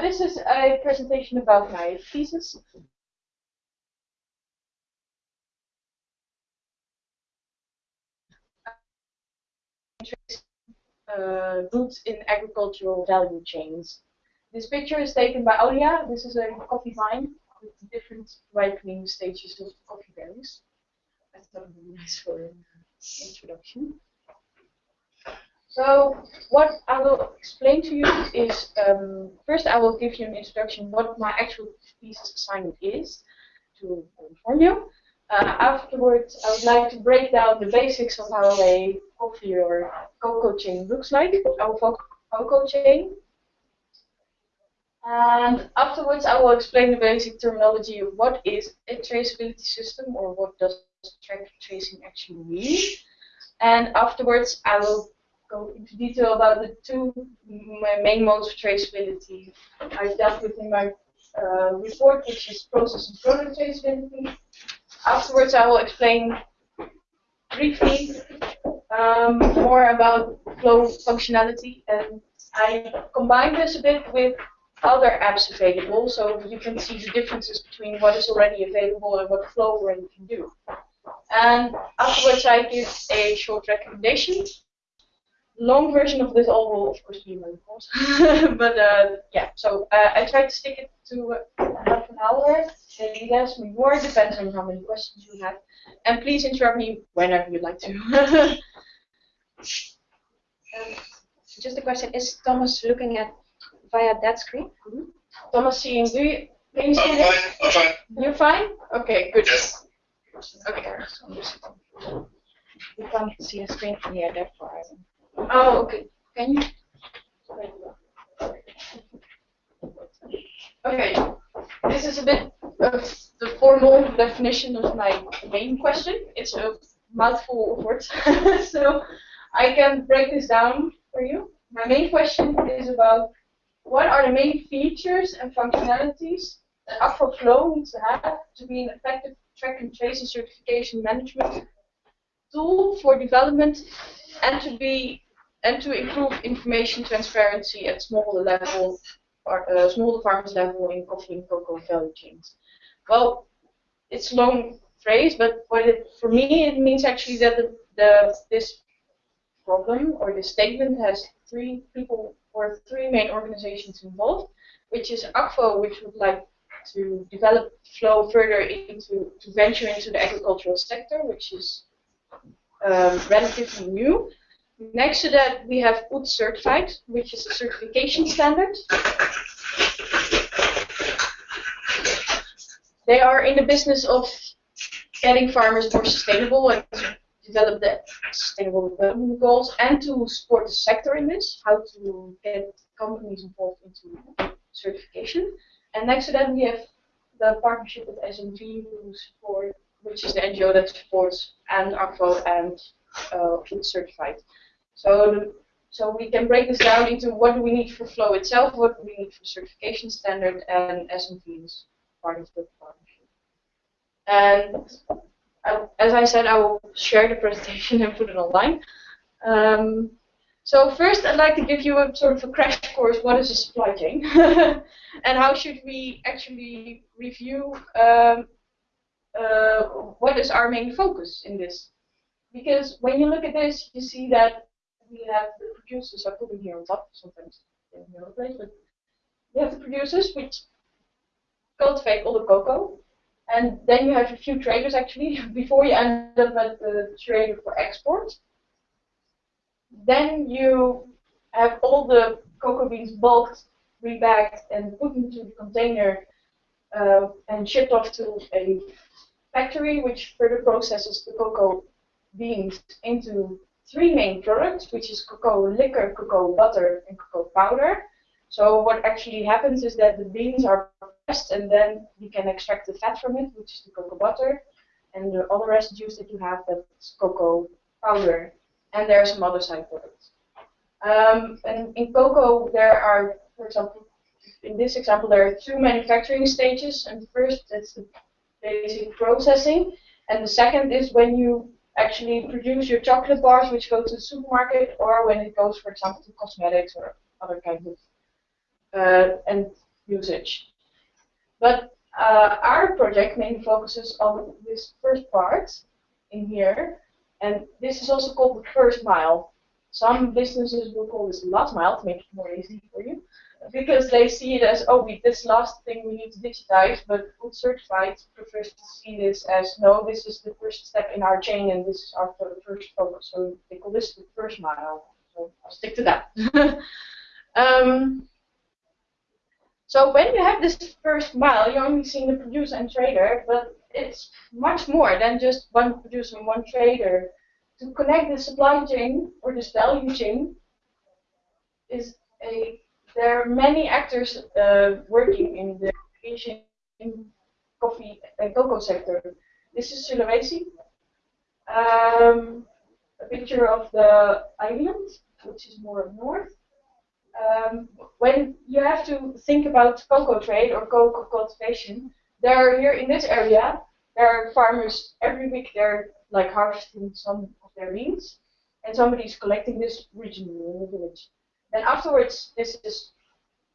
this is a presentation about my thesis. Uh, roots in agricultural value chains. This picture is taken by Aulia. This is a coffee vine with different ripening stages of coffee berries. I thought it would be nice for an introduction. So what I will explain to you is, um, first I will give you an introduction what my actual thesis assignment is, to inform you. Uh, afterwards, I would like to break down the basics of how a coffee or cocoa chain looks like, our cocoa chain. And afterwards, I will explain the basic terminology of what is a traceability system or what does track tracing actually mean. And afterwards, I will go into detail about the two main modes of traceability I've dealt with in my uh, report, which is process and product traceability. Afterwards, I will explain briefly um, more about flow functionality, and I combine this a bit with other apps available, so you can see the differences between what is already available and what Flow already can do. And afterwards, I give a short recommendation long version of this all will, of course, be my course. but uh, yeah, so uh, I try to stick it to uh, half an hour, maybe less, maybe more, depends on how many questions you have. And please interrupt me whenever you'd like to. um, just a question: Is Thomas looking at via that screen? Mm -hmm. Thomas, seeing do you? Can you see I'm fine. I'm fine. You're fine. Okay, good. Yes. Okay. You can't see a screen from here, therefore. I Oh, okay. Can you? Okay. This is a bit of the formal definition of my main question. It's a mouthful of words. so I can break this down for you. My main question is about what are the main features and functionalities that Akvo Flow needs to have to be an effective track and trace and certification management tool for development and to be and to improve information transparency at smaller level, or, uh, farmers level in coffee and cocoa value chains. Well, it's a long phrase, but what it, for me it means actually that the, the this problem or this statement has three people or three main organizations involved, which is Akvo, which would like to develop flow further into to venture into the agricultural sector, which is um, relatively new. Next to that, we have UTZ certified, which is a certification standard. They are in the business of getting farmers more sustainable and develop the sustainable development goals and to support the sector in this, how to get companies involved into certification. And next to that, we have the partnership with who support, which is the NGO that supports and Akvo and uh, certified. So, so we can break this down into what do we need for flow itself, what do we need for certification standard, and SNV is part of the partnership. And I, as I said, I will share the presentation and put it online. Um, so first, I'd like to give you a sort of a crash course. What is a supply chain, and how should we actually review um, uh, what is our main focus in this? Because when you look at this, you see that we have the producers, I put them here on top, sometimes in the other place, but we have the producers which cultivate all the cocoa. And then you have a few traders actually, before you end up at the trader for export. Then you have all the cocoa beans bulked, rebagged, and put into the container uh, and shipped off to a factory which further processes the cocoa beans into three main products, which is cocoa liquor, cocoa butter, and cocoa powder. So what actually happens is that the beans are pressed and then you can extract the fat from it, which is the cocoa butter, and the other residues that you have, that's cocoa powder. And there are some other side products. Um, and in cocoa, there are, for example, in this example, there are two manufacturing stages. And first, it's the basic processing. And the second is when you actually produce your chocolate bars which go to the supermarket or when it goes, for example, to cosmetics or other kinds of. Uh, and usage. But uh, our project mainly focuses on this first part in here, and this is also called the first mile. Some businesses will call this last mile to make it more easy for you, because they see it as, oh, we, this last thing we need to digitize, but UTZ Certified prefers to see this as, no, this is the first step in our chain, and this is our first focus. So they call this the first mile. So I'll stick to that. um, so when you have this first mile, you're only seeing the producer and trader, but it's much more than just one producer and one trader. To connect the supply chain or this value chain is a there are many actors uh, working in the Asian coffee and cocoa sector. This is Sulawesi. Um, a picture of the island, which is more north um, when you have to think about cocoa trade or cocoa cultivation, there are here in this area, there are farmers every week they're like harvesting some of their beans, and somebody's collecting this regionally in the village. Then afterwards, this is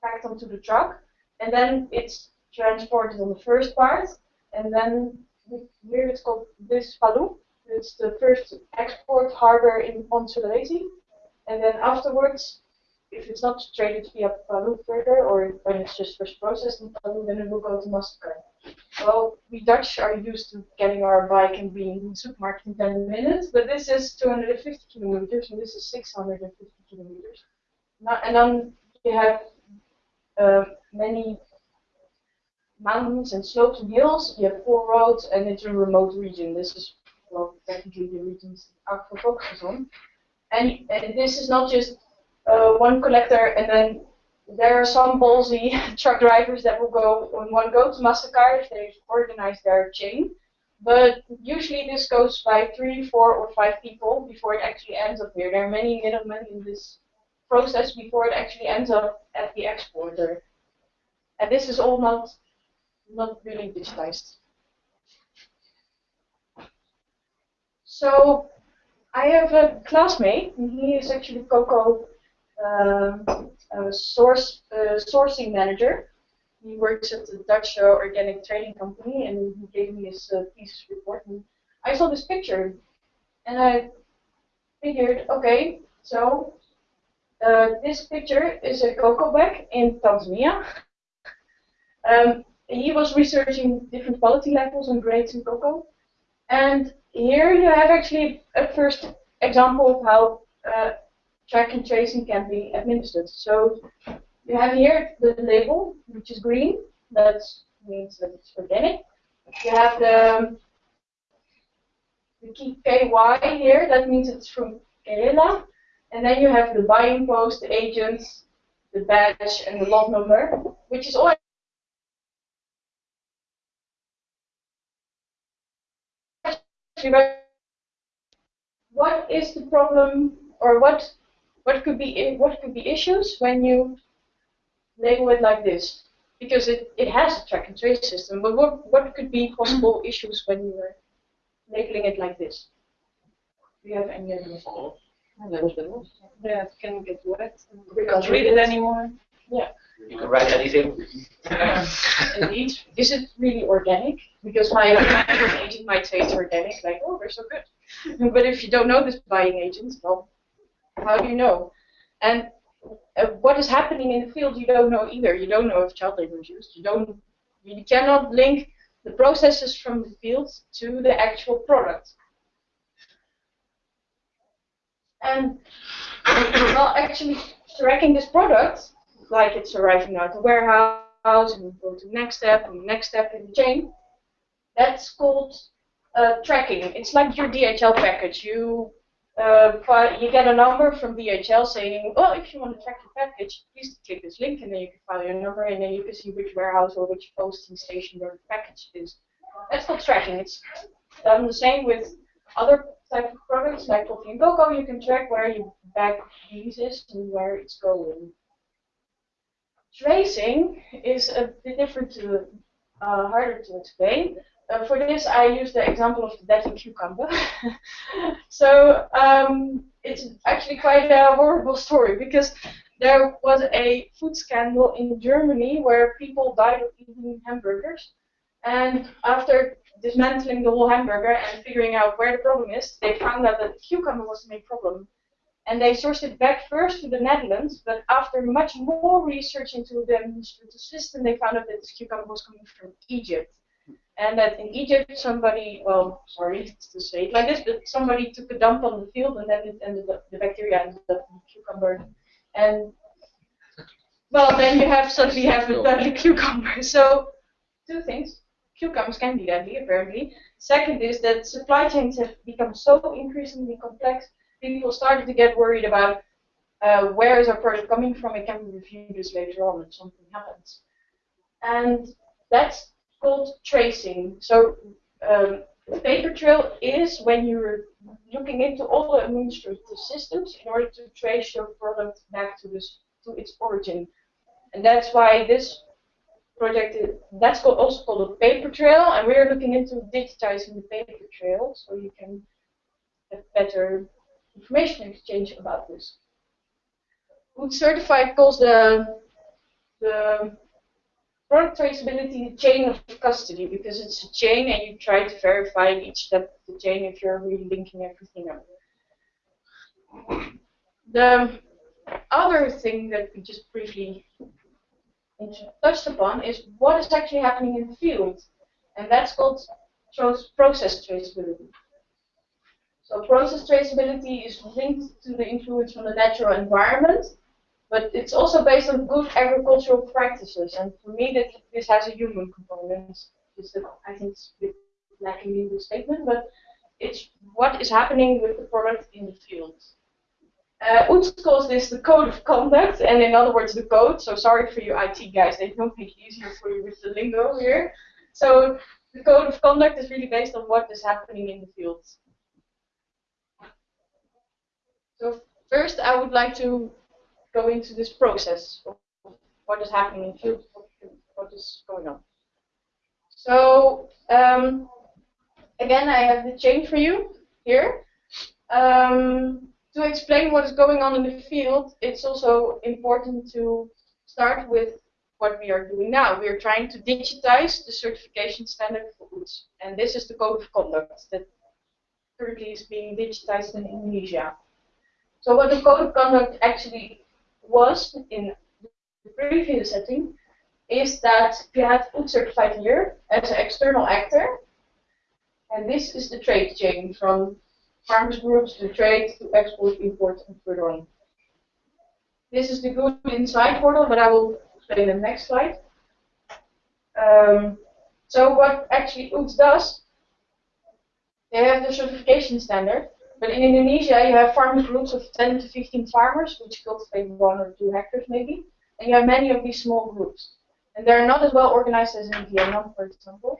packed onto the truck, and then it's transported on the first part, and then here it's called this Palu. It's the first export harbor in on Sulawesi, and then afterwards if it's not traded via Palu further, or when it's just first processed in Palu, then it will go to Makassar. Well, we Dutch are used to getting our bike and being in the supermarket in 10 minutes, but this is 250 kilometers, and this is 650 kilometers. And then you have uh, many mountains and slopes and hills. You have four roads, and it's a remote region. This is, well, technically the regions Akvo focuses on. And, and this is not just uh, one collector, and then there are some ballsy truck drivers that will go in one go to Makassar if they organize their chain. But usually this goes by three, four, or five people before it actually ends up here. There are many middlemen in this process before it actually ends up at the exporter. And this is all not not really digitized. So I have a classmate, and he is actually Coco um, source uh, sourcing manager. He works at the Dutch uh, organic trading company, and he gave me his uh, thesis report. And I saw this picture, and I figured, okay, so uh, this picture is a cocoa bag in Tanzania. Um, he was researching different quality levels and grades in cocoa. And here you have actually a first example of how uh, track and tracing can be administered. So you have here the label, which is green. That means that it's organic. You have the, the key KY here. That means it's from Kyela. And then you have the buying post, the agents, the badge, and the lot number, which is all what is the problem or what what could be what could be issues when you label it like this? Because it, it has a track and trace system, but what what could be possible issues when you are labeling it like this? Do you have any ideas? Yeah, it can get wet. We can't read it anymore. Yeah. You can write anything. Indeed. Is it really organic? Because my agent might say it's organic, like, oh, they're so good. but if you don't know this buying agent, well, how do you know? And uh, what is happening in the field, you don't know either. You don't know if child labor is used. You don't. You cannot link the processes from the field to the actual product. And well, actually tracking this product, like it's arriving at the warehouse and go to next step and next step in the chain, that's called uh, tracking. It's like your DHL package. You uh, you get a number from DHL saying, oh, if you want to track your package, please click this link, and then you can file your number, and then you can see which warehouse or which posting station your package is. That's called tracking. It's done the same with other type of products like coffee and cocoa. You can track where your bag is and where it's going. Tracing is a bit different to, uh, harder to explain. Uh, for this, I use the example of the deadly cucumber. so um, it's actually quite a horrible story because there was a food scandal in Germany where people died of eating hamburgers. And after dismantling the whole hamburger and figuring out where the problem is, they found out that the cucumber was the main problem. And they sourced it back first to the Netherlands, but after much more research into the system, they found out that this cucumber was coming from Egypt. And that in Egypt, somebody, well, sorry to say it like this, but somebody took a dump on the field and then it ended up, the bacteria ended up in the cucumber. And, well, then you have suddenly have a deadly cucumber. So, two things. Cucumbers can be deadly, apparently. Second is that supply chains have become so increasingly complex, people started to get worried about uh, where is our product coming from, and can we review this later on if something happens. And that's called tracing. So um, paper trail is when you're looking into all the administrative systems in order to trace your product back to this to its origin. And that's why this project is, that's also called a paper trail, and we're looking into digitizing the paper trail so you can have better information exchange about this. UTZ Certified calls the the product traceability chain of custody because it's a chain and you try to verify each step of the chain if you're really linking everything up. The other thing that we just briefly touched upon is what is actually happening in the field, and that's called process traceability. So process traceability is linked to the influence from the natural environment, but it's also based on good agricultural practices. And for me, that this has a human component. Is that I think it's a bit lacking in the statement, but it's what is happening with the product in the field. Uh, calls this the code of conduct, and in other words, the code. So sorry for you IT guys, they don't make it easier for you with the lingo here. So the code of conduct is really based on what is happening in the field. So first, I would like to go into this process of what is happening in the field, what is going on. So um, again, I have the chain for you here. Um, to explain what is going on in the field, it's also important to start with what we are doing now. We are trying to digitize the certification standard for goods. And this is the code of conduct that currently is being digitized in Indonesia. So what the code of conduct actually was in the previous setting is that you had UTZ certified here as an external actor, and this is the trade chain from farmers groups to trade to export, import, and further on. This is the Good Inside Portal, but I will explain in the next slide. Um, so what actually UTZ does, they have the certification standard, but in Indonesia, you have farming groups of 10 to 15 farmers, which cultivate one or two hectares maybe, and you have many of these small groups. And they're not as well organized as in Vietnam, for example.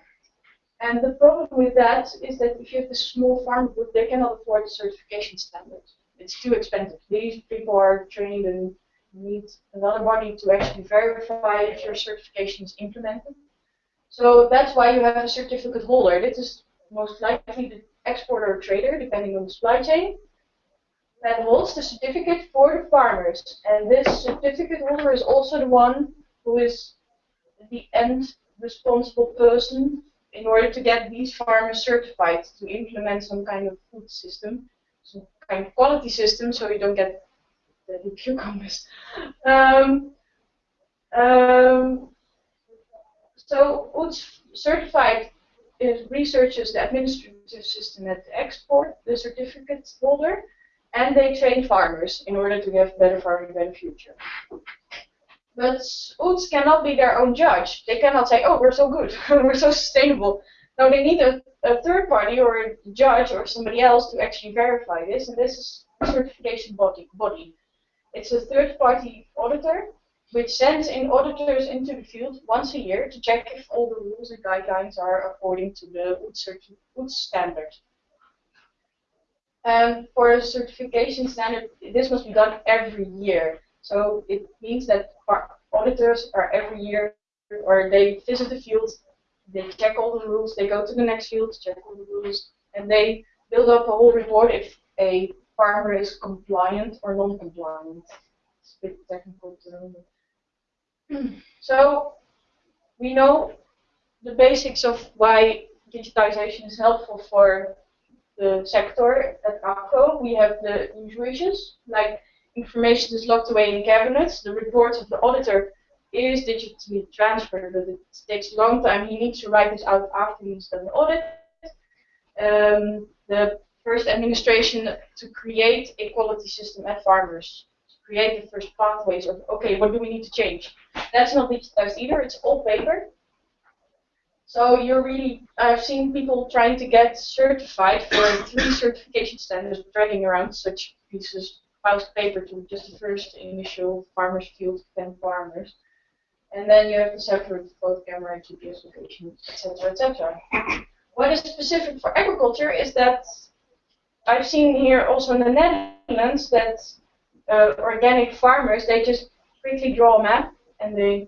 And the problem with that is that if you have a small farm group, they cannot afford the certification standards. It's too expensive. These people are trained and need another body to actually verify if your certification is implemented. So that's why you have a certificate holder. This is most likely the exporter or trader, depending on the supply chain, that holds the certificate for the farmers. And this certificate holder is also the one who is the end responsible person in order to get these farmers certified to implement some kind of food system, some kind of quality system, so you don't get the cucumbers. Um, um, so UTZ certified is researches the administrative system at the export, the certificate holder, and they train farmers in order to have better farming, in the future. But UTZ cannot be their own judge. They cannot say, oh, we're so good, we're so sustainable. No, they need a, a third party or a judge or somebody else to actually verify this, and this is a certification body. body. It's a third party auditor which sends in auditors into the field once a year to check if all the rules and guidelines are according to the UTZ standard. And for a certification standard, this must be done every year. So it means that auditors are every year, or they visit the field, they check all the rules, they go to the next field, check all the rules, and they build up a whole report if a farmer is compliant or non-compliant. it's a bit technical term. So we know the basics of why digitization is helpful for the sector at ACO. We have the usual issues, like information is locked away in cabinets, the report of the auditor is digitally transferred, but it takes a long time. He needs to write this out after he's done the audit. Um, the first administration to create a quality system at farmers, to create the first pathways of, okay, what do we need to change? That's not digitized either, it's all paper. So you're really, I've seen people trying to get certified for three certification standards, dragging around such pieces, of paper to just the first initial farmers field, 10 farmers. And then you have to separate both camera, GPS location, etc., etc. What is specific for agriculture is that I've seen here also in the Netherlands that uh, organic farmers, they just quickly draw a map and they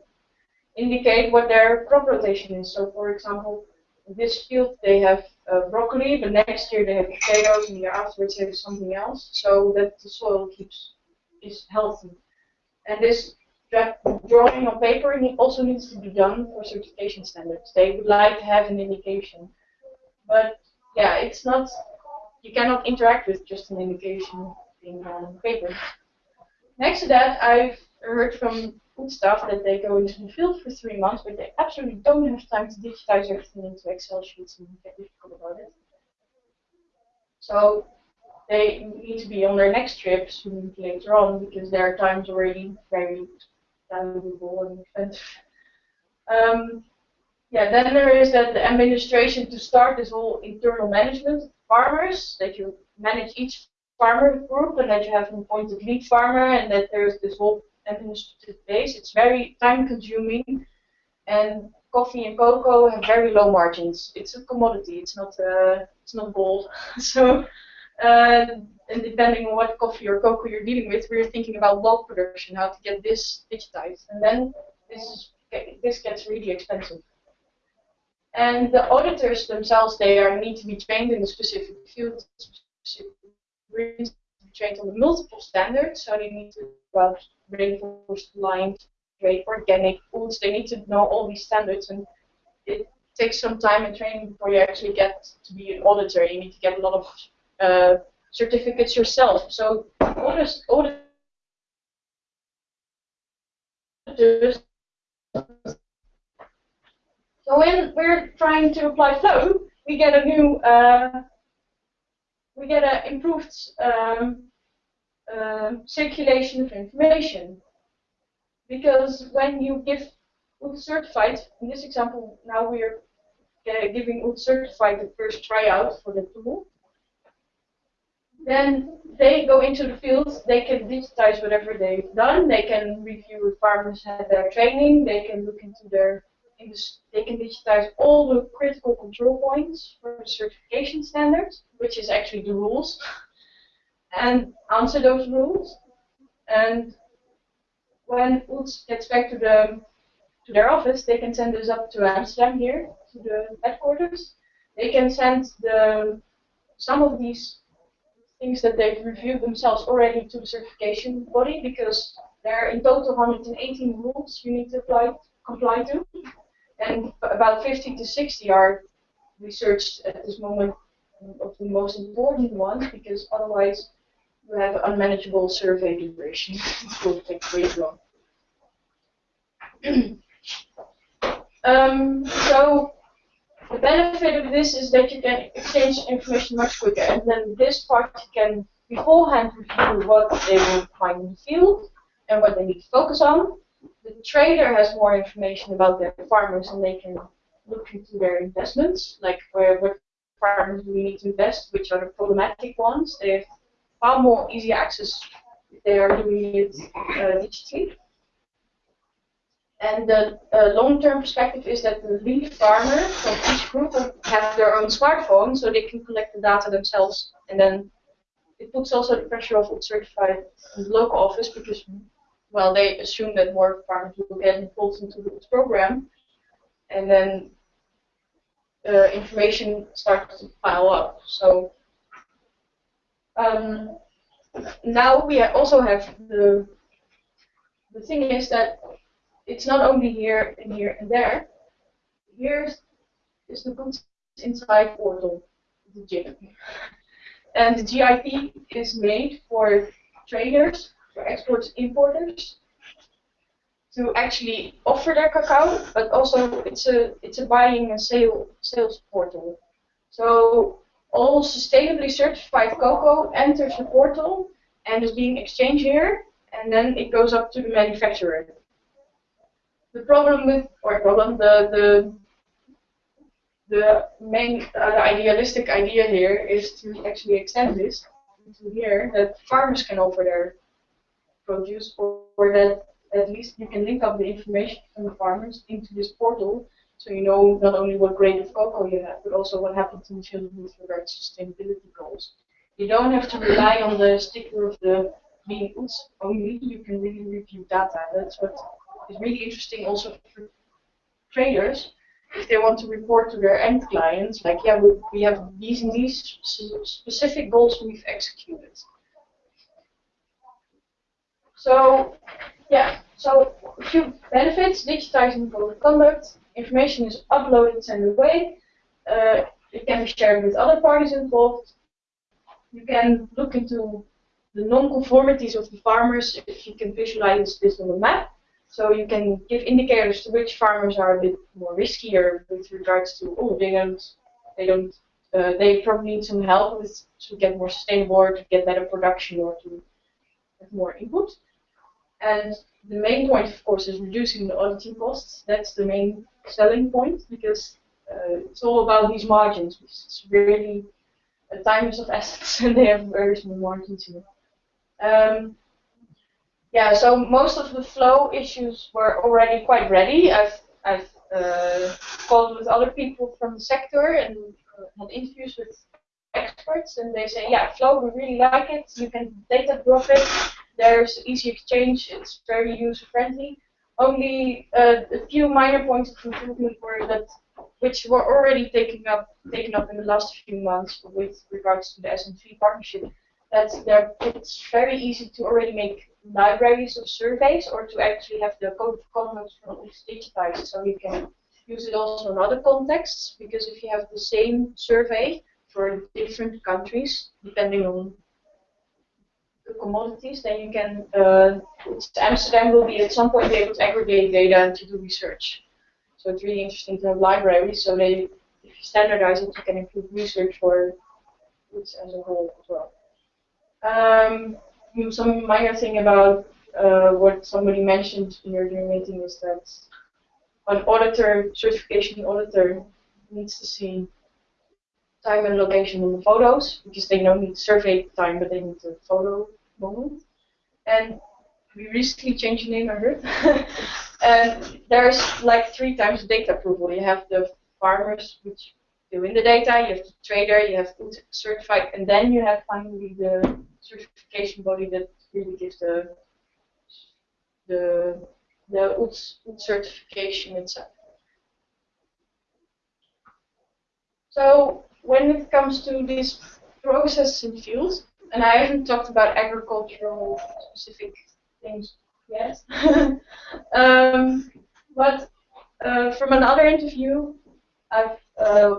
indicate what their crop rotation is. So for example, in this field they have uh, broccoli, but next year they have potatoes, and the year afterwards they have something else, so that the soil keeps is healthy. And this drawing on paper also needs to be done for certification standards. They would like to have an indication, but yeah, it's not. You cannot interact with just an indication being on paper. Next to that, I've heard from food stuff that they go into the field for three months, but they absolutely don't have time to digitize everything into Excel sheets and get difficult about it. So they need to be on their next trip soon later on because their time's already very valuable and expensive. Um, yeah, then there is that the administration to start this whole internal management farmers, that you manage each farmer group and that you have an appointed lead farmer and that there's this whole administrative base. It's very time consuming and coffee and cocoa have very low margins. It's a commodity. It's not uh, it's not gold. so uh, and depending on what coffee or cocoa you're dealing with, we're thinking about bulk production, how to get this digitized, and then this is, this gets really expensive. And the auditors themselves, they are need to be trained in a specific field, specific trained on the multiple standards, so they need to about Rainforest Alliance, trade, organic foods. They need to know all these standards, and it takes some time and training before you actually get to be an auditor. You need to get a lot of uh, certificates yourself. So auditors, auditors so when we're trying to apply flow, we get a new, uh, we get an improved um, uh, circulation of information. Because when you give UTZ certified, in this example, now we're uh, giving UTZ certified the first tryout for the tool, then they go into the field, they can digitize whatever they've done, they can review if farmers had their training, they can look into their, they can digitize all the critical control points for the certification standards, which is actually the rules, and answer those rules. And when UTZ gets back to the to their office, they can send this up to Amsterdam here, to the headquarters. They can send the some of these things that they've reviewed themselves already to the certification body because there are in total 118 rules you need to apply, comply to. And about 50 to 60 are researched at this moment of the most important ones because otherwise you have unmanageable survey duration. it will take way long. um, so the benefit of this is that you can exchange information much quicker, and then this part can beforehand review what they will find in the field and what they need to focus on. The trader has more information about their farmers, and they can look into their investments, like where what farmers we need to invest, which are the problematic ones. They have far more easy access they are doing it uh, digitally. And the uh, long-term perspective is that the lead farmer from each group have their own smartphone, so they can collect the data themselves. And then it puts also the pressure of certified local office because, well, they assume that more farmers will get involved into this program, and then uh, information starts to pile up. So um, now we also have the the thing is that it's not only here and here and there. Here's the goods inside portal, the GIP. And the GIP is made for traders, for exporters, importers, to actually offer their cacao, but also it's a it's a buying and sale sales portal. So all sustainably certified cocoa enters the portal and is being exchanged here, and then it goes up to the manufacturer. The problem with, or problem, the the the main, uh, the idealistic idea here is to actually extend this to here that farmers can offer their produce, or, or that at least you can link up the information from the farmers into this portal, so you know not only what grade of cocoa you have, but also what happens in field with regards to sustainability goals. You don't have to rely on the sticker of the bean goods only, you can really review data. That's what is really interesting also for traders, if they want to report to their end clients, like, yeah, we, we have these and these specific goals we've executed. So, yeah, so a few benefits, digitizing code of conduct, information is uploaded and away, uh, it can be shared with other parties involved, you can look into the non-conformities of the farmers if you can visualize this on a map. So you can give indicators to which farmers are a bit more riskier with regards to, oh, they don't, they don't, uh, they probably need some help with to get more sustainable or to get better production or to have more input. And the main point, of course, is reducing the auditing costs. That's the main selling point because uh, it's all about these margins. It's really a time of assets and they have very small margins here. Um, yeah, so most of the flow issues were already quite ready. I've, I've uh, called with other people from the sector and uh, had interviews with experts, and they say, yeah, flow, we really like it. You can data drop it. There's easy exchange. It's very user friendly. Only uh, a few minor points of improvement were that, which were already taken up taken up in the last few months with regards to the SN3 partnership. That there, it's very easy to already make libraries of surveys or to actually have the code of conduct from each digitized so you can use it also in other contexts because if you have the same survey for different countries depending on the commodities then you can uh, Amsterdam will be at some point be able to aggregate data and to do research. So it's really interesting to have libraries so they if you standardize it you can improve research for goods as a whole as well. Um, some minor thing about uh, what somebody mentioned in your meeting is that an auditor, certification auditor, needs to see time and location on the photos because they don't need survey time, but they need the photo moment. And we recently changed the name, I heard. and there's like three times data approval. You have the farmers, which do in the data, you have the trader, you have certified, and then you have finally the certification body that really gives the the the UTZ certification itself. So when it comes to these processes in fields, and I haven't talked about agricultural specific things yet, um, but uh, from another interview, I've uh,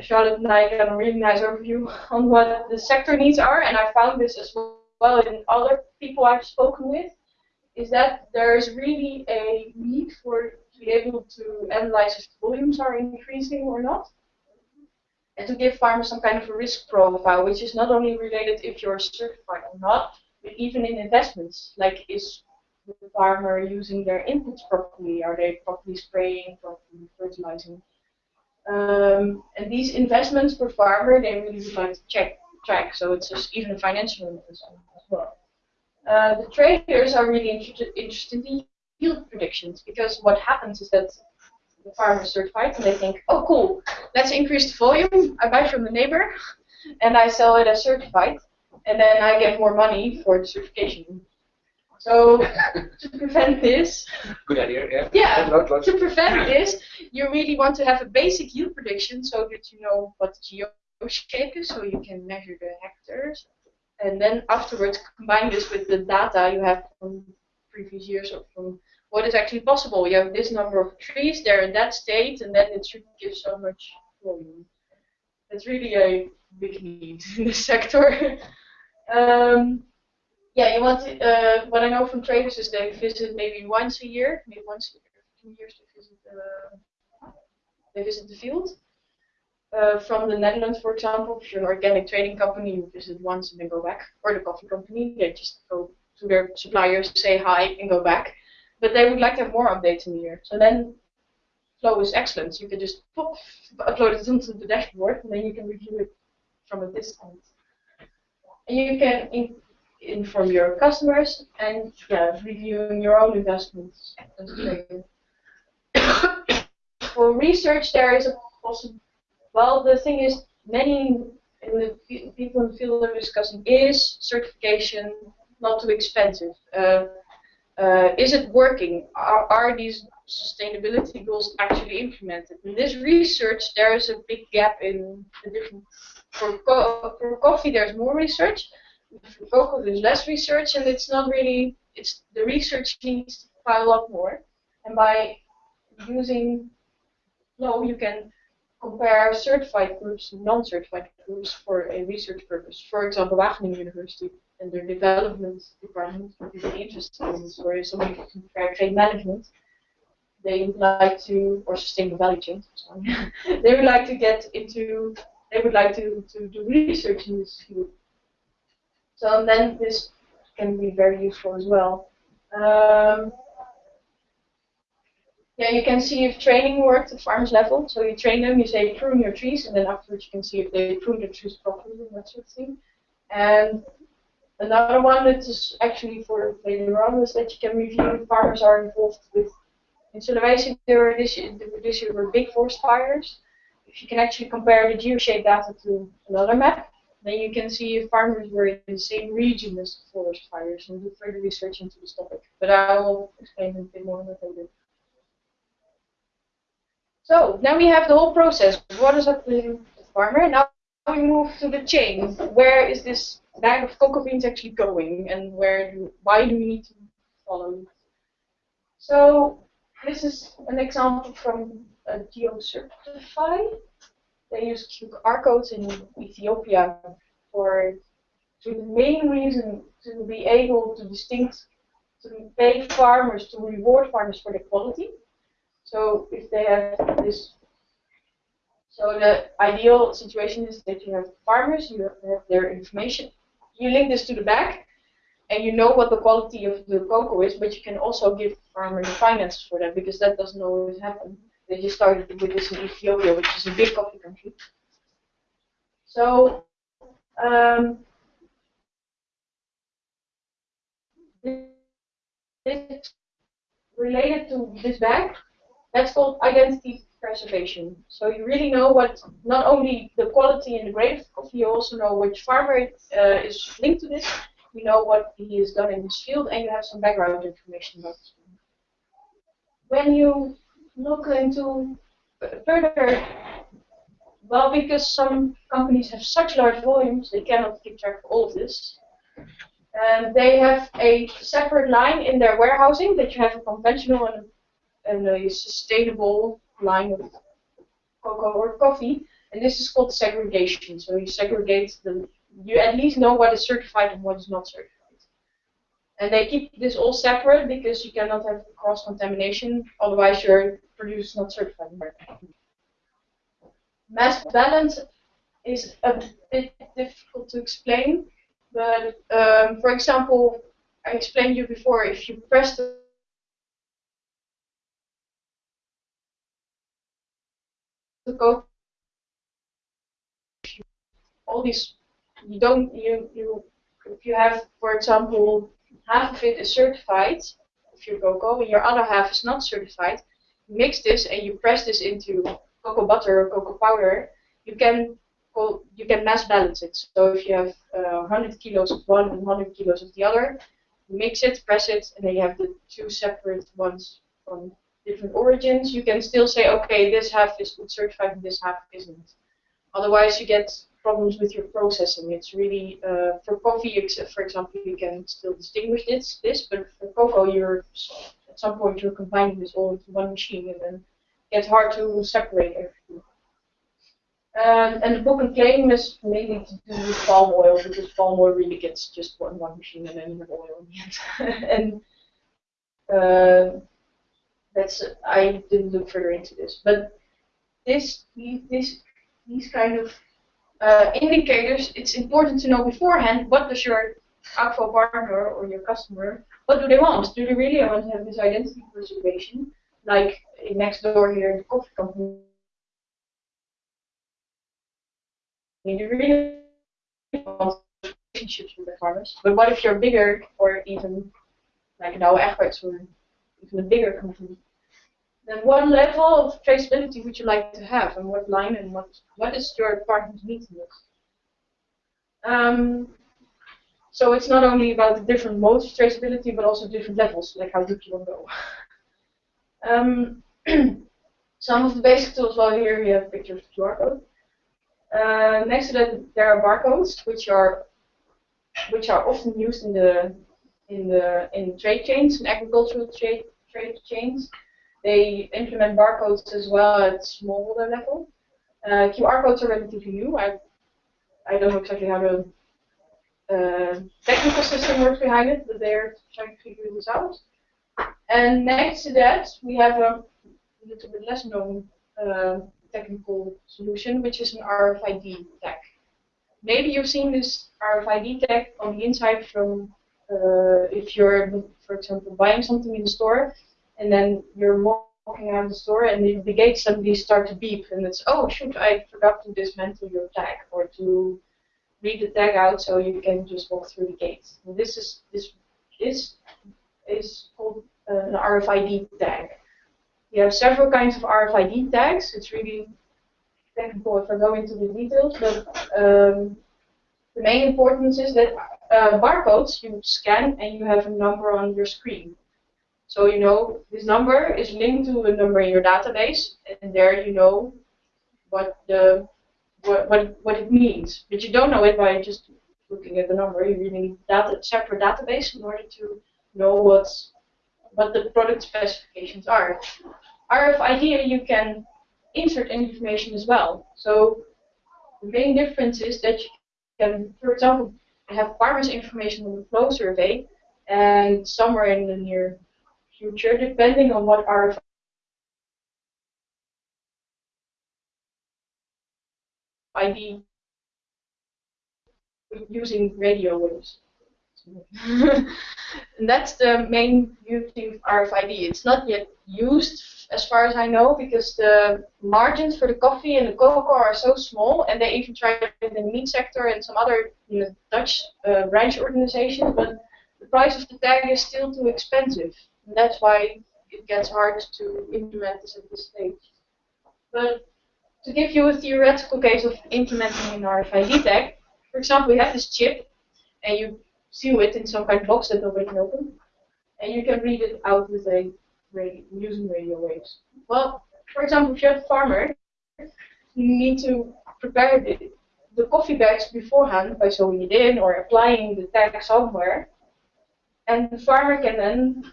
Charlotte and I got a really nice overview on what the sector needs are, and I found this as well in other people I've spoken with, is that there is really a need for to be able to analyze if volumes are increasing or not, and to give farmers some kind of a risk profile, which is not only related if you're certified or not, but even in investments, like is the farmer using their inputs properly? Are they properly spraying, properly fertilizing? Um, and these investments per farmer, they really would like to check track. So it's just even a financial investment as well. Uh, the traders are really inter interested in yield predictions because what happens is that the farmer certified and they think, oh cool, let's increase the volume. I buy from the neighbor and I sell it as certified, and then I get more money for the certification. So to prevent this, good idea. Yeah. Yeah. To prevent this, you really want to have a basic yield prediction so that you know what the geo shape is, so you can measure the hectares, and then afterwards combine this with the data you have from previous years or from what is actually possible. You have this number of trees, they're in that state, and then it should give so much volume. That's really a big need in this sector. um, yeah, you want to, uh, what I know from traders is they visit maybe once a year, maybe once a year, two years to visit, uh, they visit the field. Uh, from the Netherlands, for example, if you're an organic trading company, you visit once and then go back. Or the coffee company, they just go to their suppliers, say hi, and go back. But they would like to have more updates in year. So then flow is excellent. You can just pop, upload it onto the dashboard, and then you can review it from a distance. And you can in, inform your customers and yeah, reviewing your own investments. For research, there is a possible. Well, the thing is, many in the people in the field are discussing is certification not too expensive. Uh, uh, is it working? Are, are these sustainability goals actually implemented? In this research, there is a big gap in the different. For, co for coffee, there's more research. For cocoa, there's less research, and it's not really. It's the research needs to pile up more, and by using flow, you can compare certified groups to non-certified groups for a research purpose. For example, Wageningen University and their development department really interested in this, or somebody can compare trade management. They would like to, or sustainable value chain, they would like to get into, they would like to, to do research in this field. So then this can be very useful as well. Um, yeah, you can see if training worked at farmers level. So you train them, you say prune your trees, and then afterwards you can see if they prune their trees properly and that sort of thing. And Another one that is actually for later on is that you can review if farmers are involved with in Sulawesi there were this this year were big forest fires. If you can actually compare the geoshaped data to another map, then you can see if farmers were in the same region as the forest fires and do further research into this topic. But I will explain a bit more later. So now we have the whole process. What is up to the farmer? Now we move to the chain. Where is this bag of cocoa beans actually going, and where do, why do we need to follow? So this is an example from a GeoCertify. They use QR codes in Ethiopia for to the main reason to be able to distinct to pay farmers to reward farmers for the quality. So if they have this so the ideal situation is that you have farmers, you have their information, you link this to the back, and you know what the quality of the cocoa is, but you can also give farmers the finances for that because that doesn't always happen. They just started with this in Ethiopia, which is a big coffee country. So um, this related to this bag, that's called identity preservation. So you really know what, not only the quality and the grade of coffee, you also know which farmer uh, is linked to this, you know what he has done in his field, and you have some background information about this. When you look into further, well, because some companies have such large volumes, they cannot keep track of all of this. And they have a separate line in their warehousing that you have a conventional and and a sustainable line of cocoa or coffee, and this is called segregation. So you segregate the, you at least know what is certified and what is not certified. And they keep this all separate because you cannot have cross-contamination, otherwise your produce is not certified. Mass balance is a bit difficult to explain, but um, for example, I explained you before, if you press the go all these you don't you you if you have for example half of it is certified if you cocoa and your other half is not certified mix this and you press this into cocoa butter or cocoa powder you can you can mass balance it. So if you have uh, 100 kilos of one and 100 kilos of the other mix it press it and then you have the two separate ones from different origins, you can still say, okay, this half is certified and this half isn't. Otherwise, you get problems with your processing. It's really uh, for coffee, for example, you can still distinguish this, this, but for cocoa, you're at some point you're combining this all into one machine, and then it's hard to separate everything. Um, and the book and claim is mainly to do with palm oil because palm oil really gets just one one machine and then you have oil in the end. and uh, that's I didn't look further into this, but this this these kind of uh, indicators, it's important to know beforehand what does your actual partner or your customer, what do they want? Do they really want to have this identity preservation, like next door here in the coffee company? Do You really want relationships with the farmers, but what if you're bigger or even like Douwe Egberts or even a bigger company? then what level of traceability would you like to have, and what line, and what what is your partner's need in this? Um, so it's not only about the different modes of traceability, but also different levels, like how deep you want to go. Um, some of the basic tools, well here we have pictures of QR code. Uh, next to that there are barcodes, which are which are often used in the in the in trade chains, in agricultural trade trade chains. They implement barcodes as well at smallholder level. Uh, QR codes are relatively new. I, I don't know exactly how the uh, technical system works behind it, but they're trying to figure this out. And next to that, we have a little bit less known uh, technical solution, which is an RFID tag. Maybe you've seen this RFID tag on the inside from if you're, for example, buying something in the store and then you're walking out the store and the, the gate suddenly start to beep and it's oh shoot I forgot to dismantle your tag or to read the tag out so you can just walk through the gate. And this is this is is called uh, an RFID tag. You have several kinds of RFID tags. It's really technical if I go into the details, but um, the main importance is that uh, barcodes you scan and you have a number on your screen. So you know this number is linked to a number in your database, and there you know what the what what, what it means. But you don't know it by just looking at the number. You really need data separate database in order to know what's what the product specifications are. RFID you can insert information as well. So the main difference is that you can, for example, have farmers information on the flow survey, and somewhere in the near future, depending on what RFID using radio waves. and that's the main beauty of RFID. It's not yet used, as far as I know, because the margins for the coffee and the cocoa are so small, and they even tried it in the meat sector and some other you know, Dutch uh, branch organizations, but the price of the tag is still too expensive. And that's why it gets hard to implement this at this stage. But to give you a theoretical case of implementing an RFID tag, for example, you have this chip, and you seal it in some kind of box that nobody can open, and you can read it out with a radio, using radio waves. Well, for example, if you're a farmer, you need to prepare the, the coffee bags beforehand by sewing it in or applying the tag somewhere, and the farmer can then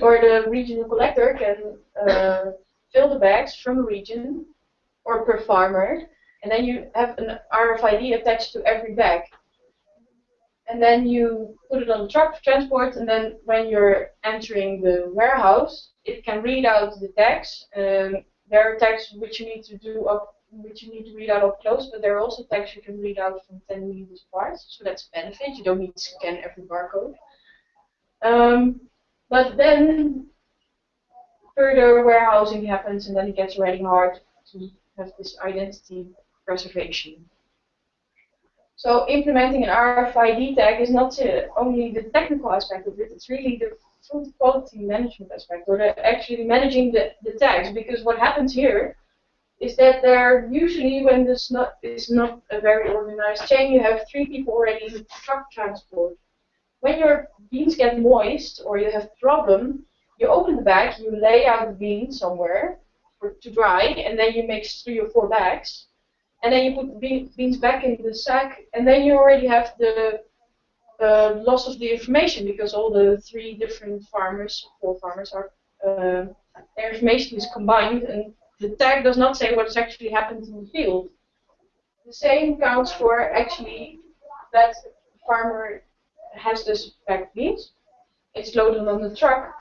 or the regional collector can uh, fill the bags from a region or per farmer, and then you have an RFID attached to every bag. And then you put it on the truck for transport, and then when you're entering the warehouse, it can read out the tags. Um, there are tags which you need to do up, which you need to read out up close, but there are also tags you can read out from 10 meters apart. So that's a benefit. You don't need to scan every barcode. Um, but then further warehousing happens and then it gets really hard to have this identity preservation. So implementing an RFID tag is not only the technical aspect of it, it's really the food quality management aspect, or the, actually managing the, the tags, because what happens here is that there usually, when this not, is not a very organized chain, you have three people already in truck transport when your beans get moist or you have problem, you open the bag, you lay out the beans somewhere for, to dry, and then you mix three or four bags. and then you put be- beans back in the sack, and then you already have the uh, loss of the information because all the three different farmers, four farmers, are uh, their information is combined, and the tag does not say what has actually happened in the field. The same counts for actually that farmer has this packed beans. It's loaded on the truck.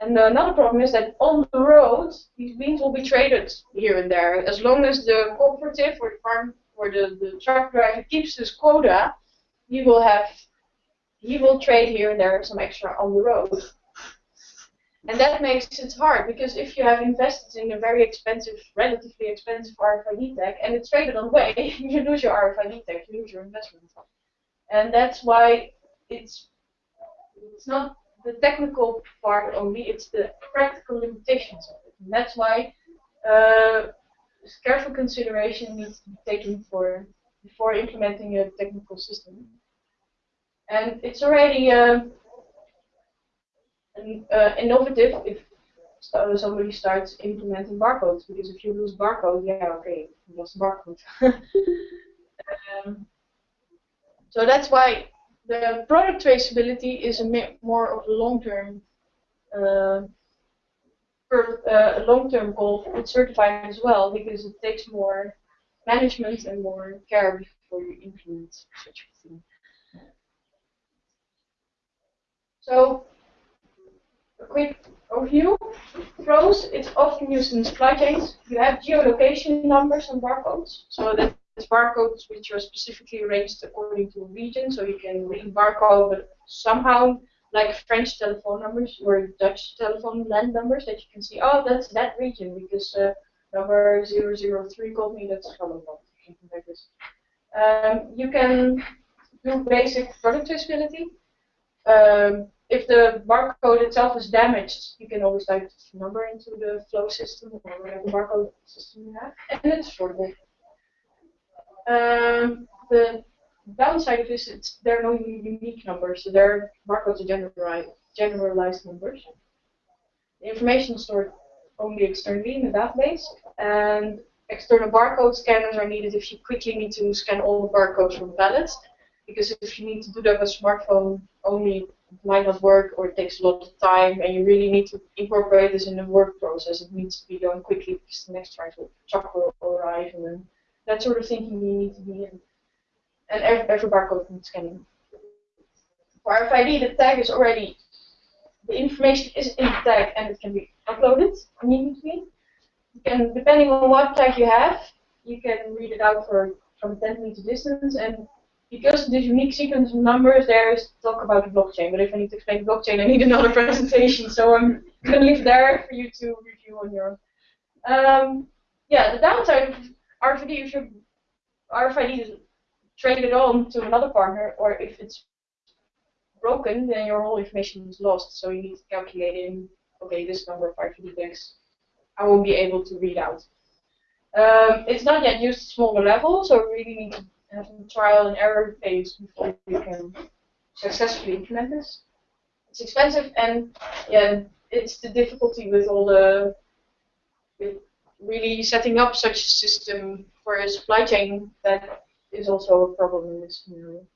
And another problem is that on the road, these beans will be traded here and there. As long as the cooperative or the farm or the, the truck driver keeps his quota, he will have he will trade here and there some extra on the road. And that makes it hard because if you have invested in a very expensive, relatively expensive RFID tag and it's traded on the way, you lose your RFID tag, you lose your investment. And that's why it's it's not the technical part only, it's the practical limitations of it. And that's why uh, careful consideration needs to be taken for before implementing a technical system. And it's already uh, an, uh, innovative if somebody starts implementing barcodes, because if you lose barcode, yeah, okay, you lost barcode. um, so that's why the product traceability is a bit more of a long-term uh, uh, long-term goal for certified as well because it takes more management and more care before you implement such a thing. So, a quick overview. Pros, it's often used in supply chains. You have geolocation numbers and barcodes, so that barcodes which are specifically arranged according to a region, so you can read barcode, but somehow like French telephone numbers or Dutch telephone land numbers that you can see, oh, that's that region because uh, number 003 called me, that's Gelderland, something like. Um, you can do basic product traceability. Um, if the barcode itself is damaged, you can always type the number into the flow system or whatever barcode system you have, and it's affordable. Um, the downside of this is there are no unique numbers, so their barcodes are generalized, generalized numbers. The information is stored only externally in the database, and external barcode scanners are needed if you quickly need to scan all the barcodes from pallets, because if you need to do that with a smartphone only, it might not work or it takes a lot of time, and you really need to incorporate this in the work process. It needs to be done quickly because the next truck will arrive, and that sort of thinking you need to be in. And every, every barcode needs scanning. For RFID, the tag is already, the information is in the tag and it can be uploaded immediately. You can, depending on what tag you have, you can read it out for from 10 meter distance. And because this unique sequence of numbers, there is talk about the blockchain. But if I need to explain blockchain, I need another presentation. So I'm going to leave there for you to review on your own. Um, yeah, the downside of RFID, if your RFID is traded on to another partner, or if it's broken, then your whole information is lost. So you need to calculate in, okay, this number of RFID tags I won't be able to read out. Um, it's not yet used at smaller levels, so we really need to have a trial and error phase before we can successfully implement this. It's expensive, and yeah, it's the difficulty with all the with really setting up such a system for a supply chain that is also a problem in this scenario.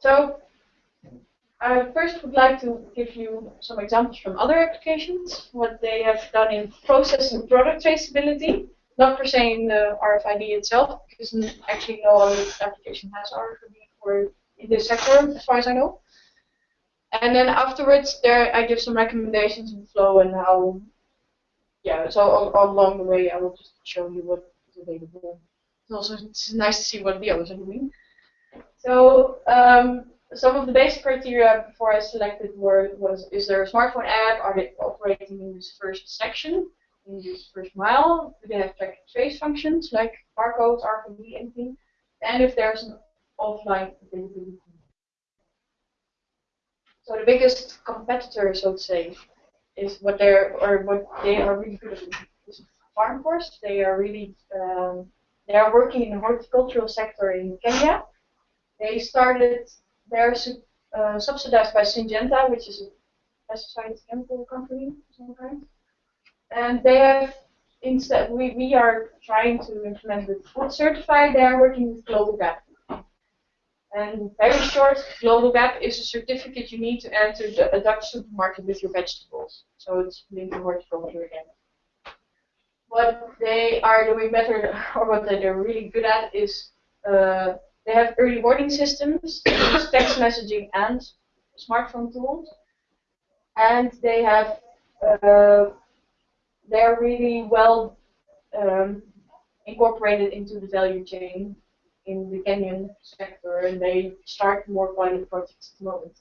So I first would like to give you some examples from other applications, what they have done in process and product traceability, not per se in the RFID itself, because actually no other application has RFID for in this sector, as far as I know. And then afterwards, there I give some recommendations in flow and how yeah, so all, along the way I will just show you what is available. It's also it's nice to see what the others are doing. So um, some of the basic criteria before I selected were was is there a smartphone app? Are they operating in this first section, in this first mile? They have track and trace functions like barcodes, RFID, anything? And if there's an offline availability. So the biggest competitor, so to say, is what they're or what they are really good at is FarmForce. They are really um, they are working in the horticultural sector in Kenya. They started they're uh, subsidized by Syngenta, which is a pesticide chemical company of some kind. And they have instead we, we are trying to implement with UTZ certified, they are working with Global Gap. And very short, Global Gap is a certificate you need to enter the, a Dutch supermarket with your vegetables. So it's linked to horticulture again. What they are doing better, or what they're really good at, is uh, they have early warning systems, text messaging and smartphone tools, and they have uh, they're really well um, incorporated into the value chain in the Kenyan sector, and they start more pilot projects at the moment.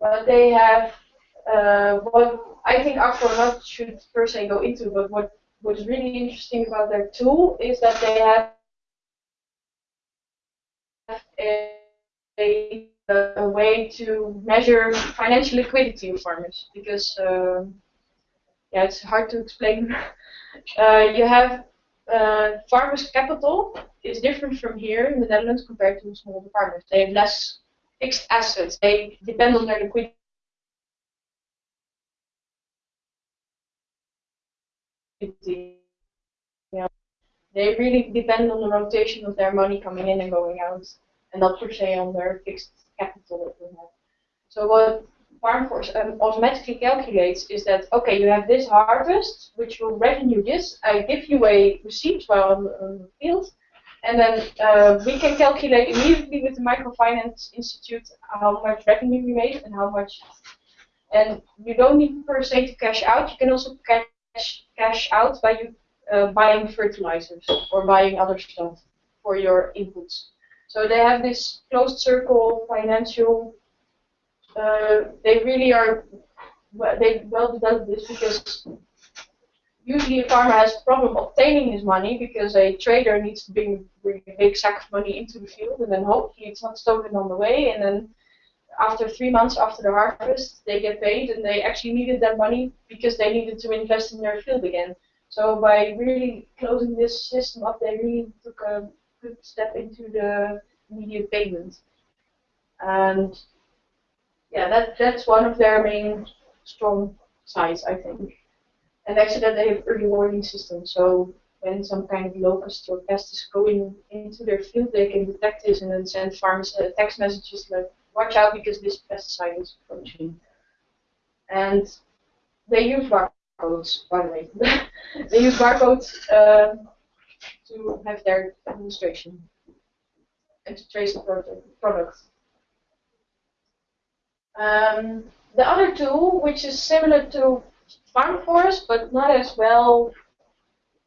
But they have uh, what I think not should per se go into, but what what is really interesting about their tool is that they have a, a, way to measure financial liquidity of farmers because uh, yeah, it's hard to explain. uh, you have uh, farmers' capital is different from here in the Netherlands compared to small farmers. They have less fixed assets. They depend on their liquidity. Yeah. They really depend on the rotation of their money coming in and going out, and not per se on their fixed capital that they have. So what FarmForce um, automatically calculates is that, okay, you have this harvest, which will revenue this. I give you a receipt while on, on the field, and then uh, we can calculate immediately with the Microfinance Institute how much revenue we made and how much. And you don't need per se to cash out. You can also cash cash out by you uh, buying fertilizers or buying other stuff for your inputs. So they have this closed circle financial they really are they well developed this because usually a farmer has a problem obtaining his money because a trader needs to bring, bring a big sack of money into the field and then hopefully it's not stolen on the way and then after three months after the harvest they get paid and they actually needed that money because they needed to invest in their field again. So by really closing this system up they really took a good step into the immediate payment. And yeah, that that's one of their main strong sides, I think. And actually, that they have early warning systems. So when some kind of locust or pest is going into their field, they can detect this and then send farmers uh, text messages like, "Watch out because this pesticide is approaching." And they use barcodes, by the way. they use barcodes uh, to have their administration and to trace the product. Um, the other tool, which is similar to FarmForce, but not as well,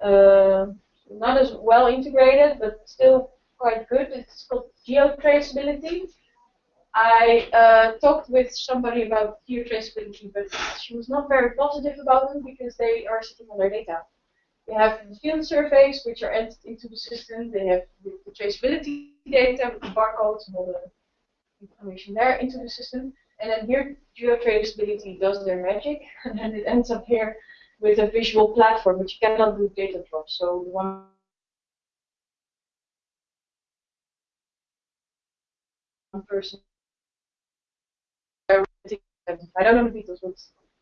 uh, not as well integrated, but still quite good. It's called geotraceability. I uh, talked with somebody about geotraceability, but she was not very positive about them because they are sitting on their data. They have field surveys which are entered into the system. They have the traceability data with the barcodes and all the information there into the system. And then here geotraceability does their magic, and then it ends up here with a visual platform which cannot do data drops. So one person. I don't know the details, but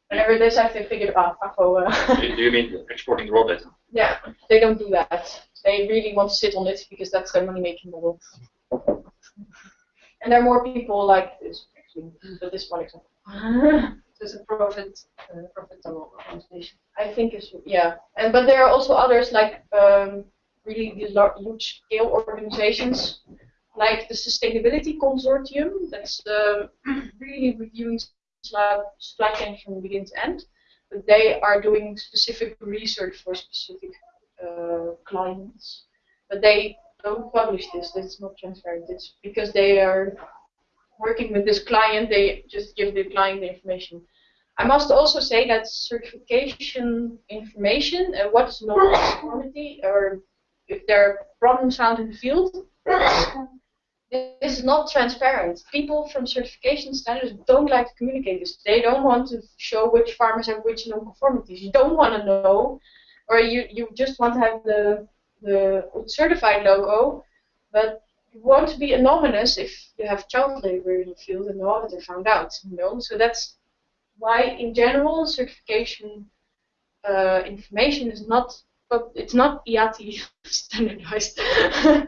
whenever it is, I to figure it out. Uh, do you mean exporting raw data? Yeah, they don't do that. They really want to sit on it because that's their money-making model. And there are more people like this but this one example. There's a profit uh, profitable organization. I think it's yeah, and but there are also others like um, really large scale organizations like the Sustainability Consortium that's uh, really reviewing supply chain from begin to end. But they are doing specific research for specific uh, clients. But they don't publish this. It's not transparent. It's because they are working with this client, they just give the client the information. I must also say that certification information, uh, what is quality, or if there are problems found in the field, this is not transparent. People from certification standards don't like to communicate this. They don't want to show which farmers have which non-conformities. You don't want to know, or you, you just want to have the, the certified logo, but you want to be anonymous if you have child labor in the field and no auditor found out, you know. So that's why, in general, certification uh, information is not but it's not IATI standardized.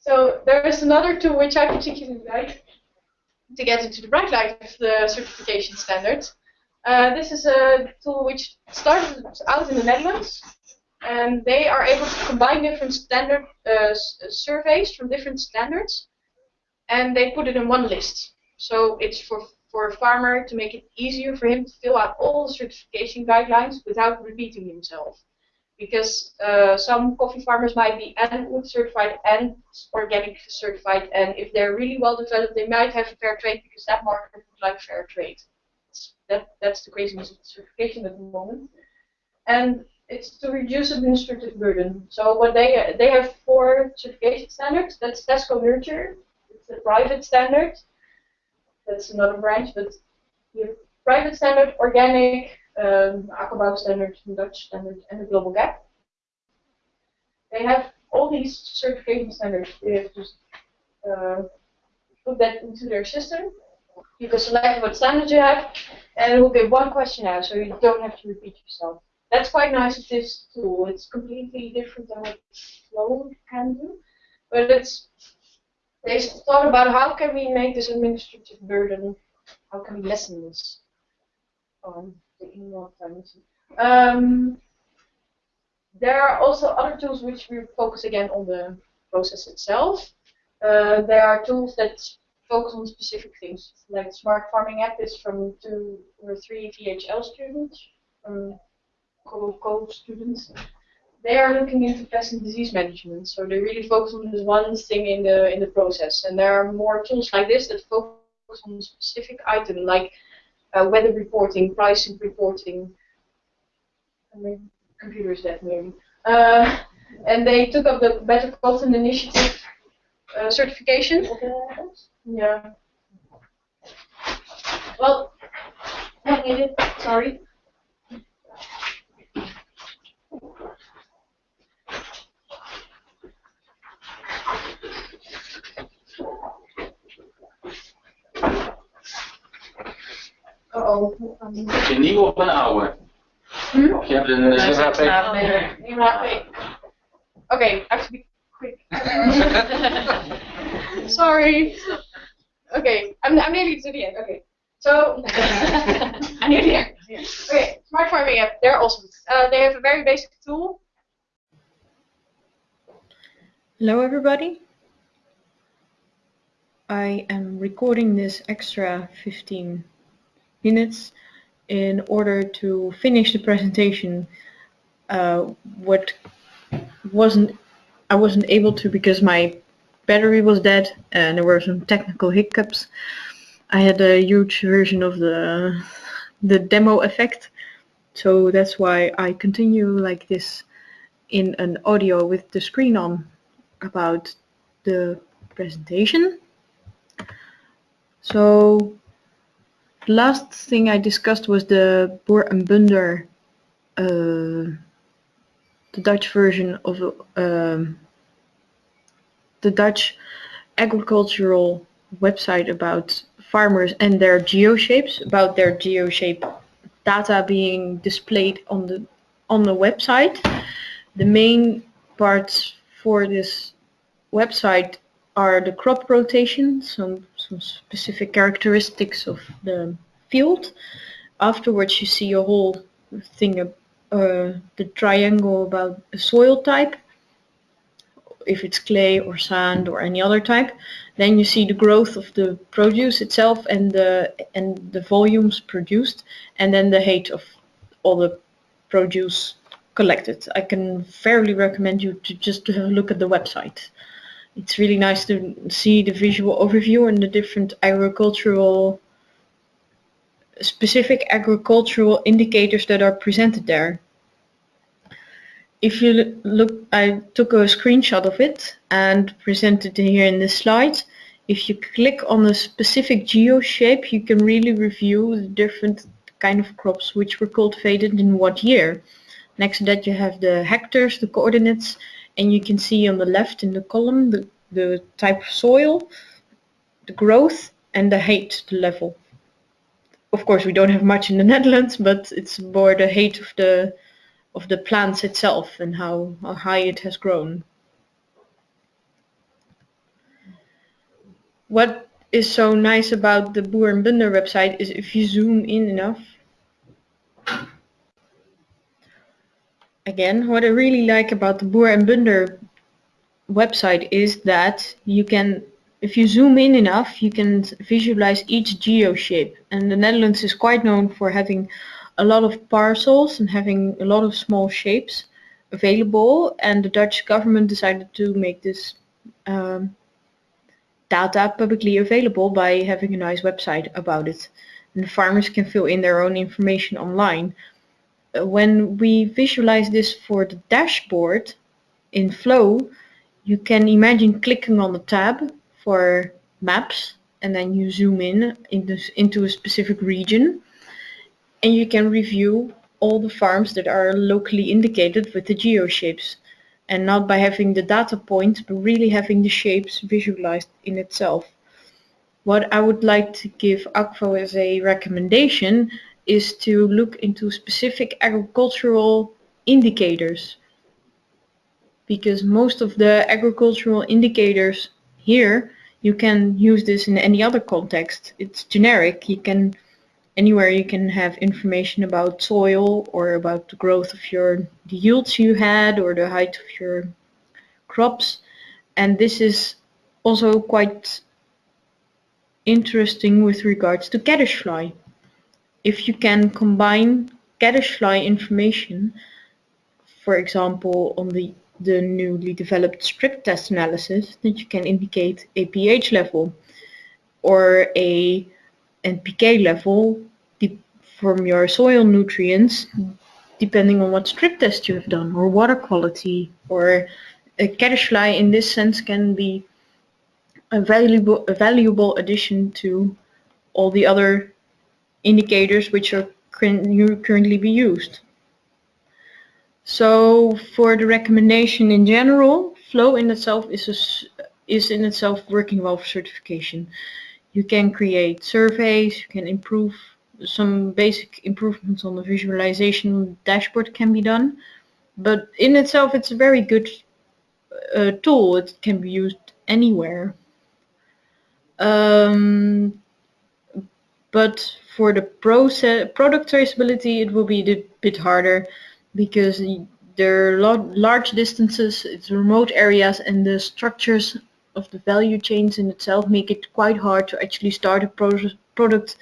so there is another tool which I particularly like to get into the bright light of the certification standards. Uh, this is a tool which started out in the Netherlands, and they are able to combine different standard uh, surveys from different standards, and they put it in one list. So it's for for a farmer to make it easier for him to fill out all the certification guidelines without repeating himself. Because uh, some coffee farmers might be and wood certified and organic certified, and if they're really well developed, they might have a fair trade because that market would like fair trade. That, that's the craziness of certification at the moment. And it's to reduce administrative burden. So what they they have four certification standards. That's Tesco Nurture. It's a private standard that's another branch, but you have private standard, organic, um, Akkerbouw standard, Dutch standard, and the global gap. They have all these certification standards. They have just uh, put that into their system. You can select what standard you have, and it will give one question out, so you don't have to repeat yourself. That's quite nice with this tool. It's completely different than what Flow can do, but it's they thought about how can we make this administrative burden, how can we lessen this? Um. Um, there are also other tools which we focus again on the process itself. Uh, there are tools that focus on specific things, like Smart Farming app is from two or three VHL students, from co students they are looking into pest and disease management. So they really focus on this one thing in the in the process. And there are more tools like this that focus on a specific item, like uh, weather reporting, pricing reporting. I mean, computer is dead maybe. Uh, and they took up the Better Cotton Initiative uh, certification. Yeah. Well. Sorry. Uh-oh. Heb je een nieuwe of een oude? Hm? Of je hebt een... Nee. Nee, have to be quick. Sorry. Okay, I'm, I'm nearly to the end. Okay, so I'm nearly there. Okay, smart farming app. They're awesome. Uh, they have a very basic tool. Hello everybody. I am recording this extra 15 minutes in order to finish the presentation. Uh, what wasn't I wasn't able to because my battery was dead and there were some technical hiccups. I had a huge version of the the demo effect, so that's why I continue like this in an audio with the screen on about the presentation. So last thing I discussed was the Boer en Bunder, uh, the Dutch version of um, the Dutch agricultural website about farmers and their geoshapes, about their geoshape data being displayed on the on the website. The main parts for this website are the crop rotation, some, some specific characteristics of the field. Afterwards you see a whole thing, uh, the triangle about the soil type, if it's clay or sand or any other type. Then you see the growth of the produce itself and the, and the volumes produced, and then the height of all the produce collected. I can fairly recommend you to just to have a look at the website it's really nice to see the visual overview and the different agricultural specific agricultural indicators that are presented there. If you look, I took a screenshot of it and presented it here in this slide. If you click on a specific geo shape, you can really review the different kind of crops which were cultivated in what year. Next to that you have the hectares, the coordinates, and you can see on the left in the column the, the type of soil, the growth and the height, the level. Of course we don't have much in the Netherlands, but it's more the height of the of the plants itself and how, how high it has grown. What is so nice about the Boer and Bunder website is if you zoom in enough. Again, what I really like about the Boer and Bunder website is that you can, if you zoom in enough, you can visualize each geo shape. And the Netherlands is quite known for having a lot of parcels and having a lot of small shapes available. And the Dutch government decided to make this um, data publicly available by having a nice website about it. And farmers can fill in their own information online. When we visualize this for the dashboard in Flow, you can imagine clicking on the tab for maps and then you zoom in into, into a specific region and you can review all the farms that are locally indicated with the geo shapes and not by having the data point but really having the shapes visualized in itself. What I would like to give Akvo as a recommendation is to look into specific agricultural indicators because most of the agricultural indicators here you can use this in any other context. It's generic. You can anywhere you can have information about soil or about the growth of your the yields you had or the height of your crops. And this is also quite interesting with regards to caddisfly. If you can combine caddisfly information, for example, on the the newly developed strip test analysis that you can indicate a pH level or a NPK level from your soil nutrients depending on what strip test you have done or water quality or uh, a caddisfly in this sense can be a valuable, a valuable addition to all the other indicators which are currently be used. So for the recommendation in general, Flow in itself is, a, is in itself working well for certification. You can create surveys, you can improve some basic improvements on the visualization dashboard can be done. But in itself, it's a very good uh, tool. It can be used anywhere. Um, but for the process, product traceability, it will be a bit harder because there are large distances, it's remote areas, and the structures of the value chains in itself make it quite hard to actually start a pro product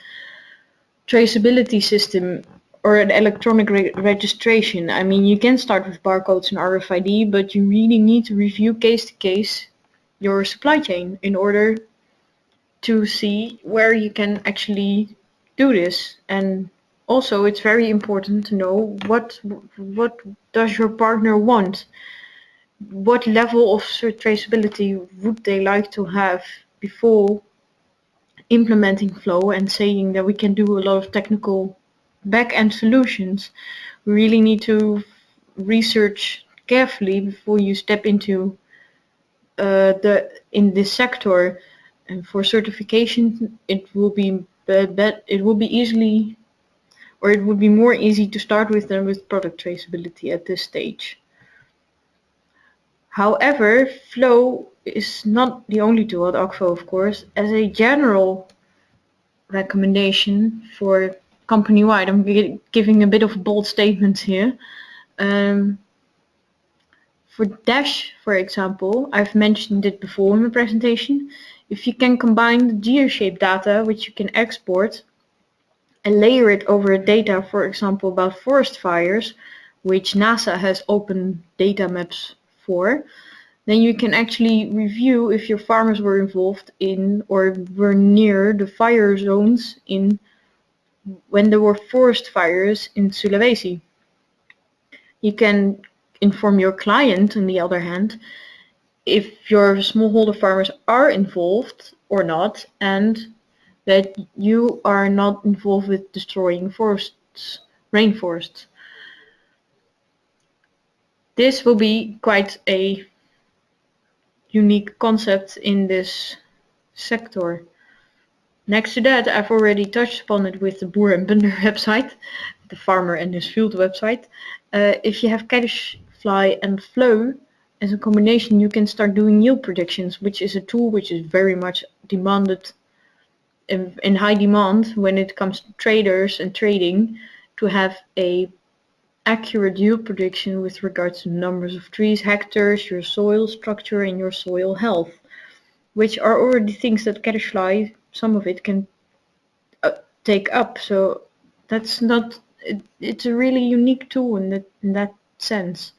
traceability system or an electronic re registration. I mean, you can start with barcodes and RFID, but you really need to review case to case your supply chain in order to see where you can actually do this. And also it's very important to know what what does your partner want? What level of traceability would they like to have before implementing flow and saying that we can do a lot of technical back-end solutions? We really need to research carefully before you step into uh, the in this sector and for certification it will be it will be easily or it would be more easy to start with than with product traceability at this stage. However, Flow is not the only tool at Akvo, of course. As a general recommendation for company-wide, I'm giving a bit of bold statements here. Um, for Dash, for example, I've mentioned it before in the presentation. If you can combine the geoshape data, which you can export, and layer it over data, for example, about forest fires, which NASA has open data maps for, then you can actually review if your farmers were involved in or were near the fire zones in when there were forest fires in Sulawesi. You can inform your client, on the other hand, if your smallholder farmers are involved or not, and that you are not involved with destroying forests, rainforests. This will be quite a unique concept in this sector. Next to that, I've already touched upon it with the Boer and Bunder website. the farmer and his field website. Uh, if you have caddisfly and flow as a combination, you can start doing yield predictions, which is a tool which is very much demanded in, in high demand when it comes to traders and trading to have a accurate yield prediction with regards to numbers of trees, hectares, your soil structure and your soil health, which are already things that Caddisfly, some of it can uh, take up. So that's not, it, it's a really unique tool in that, in that sense.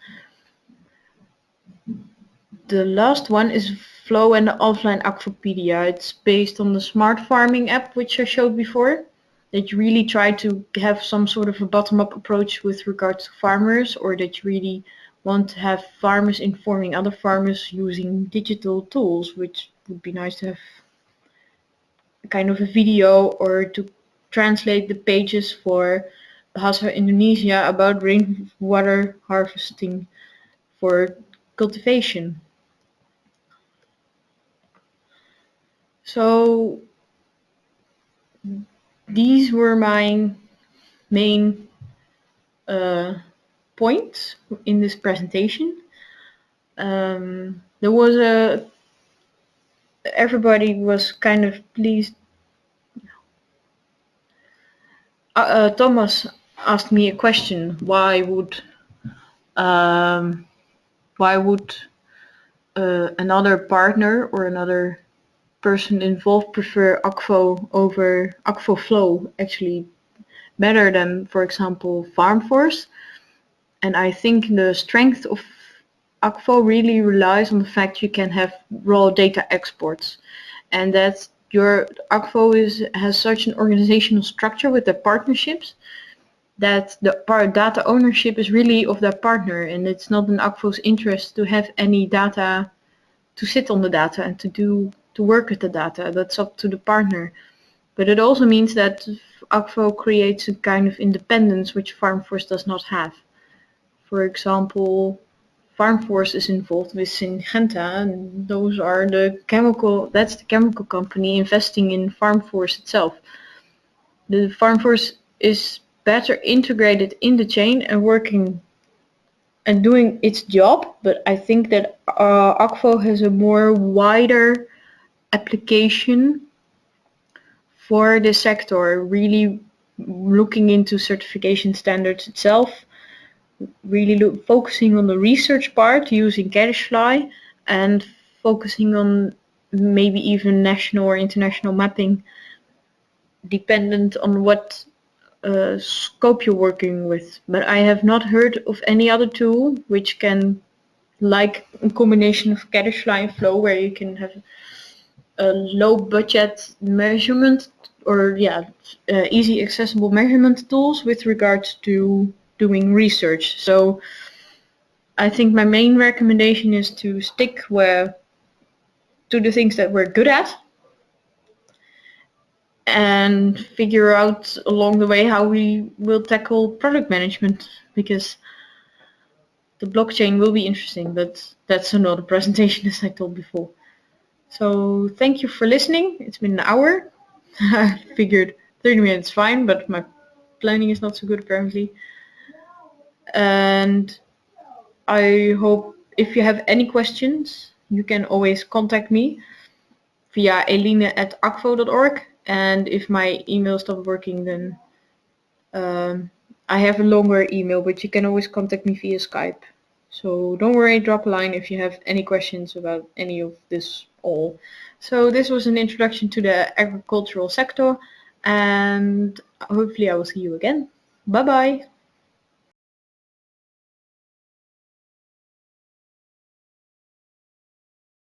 The last one is Flow and the offline Akvopedia. It's based on the smart farming app, which I showed before that you really try to have some sort of a bottom-up approach with regards to farmers or that you really want to have farmers informing other farmers using digital tools, which would be nice to have kind of a video or to translate the pages for Bahasa Indonesia about rainwater harvesting for cultivation. So these were my main uh, points in this presentation. Um, there was a everybody was kind of pleased. Uh, uh, Thomas asked me a question: Why would um, why would uh, another partner or another person involved prefer Akvo over Akvo Flow actually better than, for example, FarmForce. And I think the strength of Akvo really relies on the fact you can have raw data exports. And that your Akvo is, has such an organizational structure with the partnerships that the data ownership is really of that partner and it's not in Akvo's interest to have any data to sit on the data and to do to work with the data. That's up to the partner. But it also means that Akvo creates a kind of independence which FarmForce does not have. For example, FarmForce is involved with Syngenta and those are the chemical, that's the chemical company investing in FarmForce itself. The FarmForce is better integrated in the chain and working and doing its job, but I think that uh, Akvo has a more wider application for the sector, really looking into certification standards itself, really look, focusing on the research part using Caddisfly and focusing on maybe even national or international mapping dependent on what uh, scope you're working with. But I have not heard of any other tool which can like a combination of Caddisfly and Flow where you can have a low budget measurement or yeah uh, easy accessible measurement tools with regards to doing research so I think my main recommendation is to stick where to the things that we're good at and figure out along the way how we will tackle product management because the blockchain will be interesting but that's another presentation as I told before. So thank you for listening. It's been an hour. I figured 30 minutes fine, but my planning is not so good apparently. And I hope if you have any questions, you can always contact me via eline at akvo.org. And if my email stops working, then um, I have a longer email, but you can always contact me via Skype. So don't worry, drop a line if you have any questions about any of this all. So this was an introduction to the agricultural sector and hopefully I will see you again. Bye bye.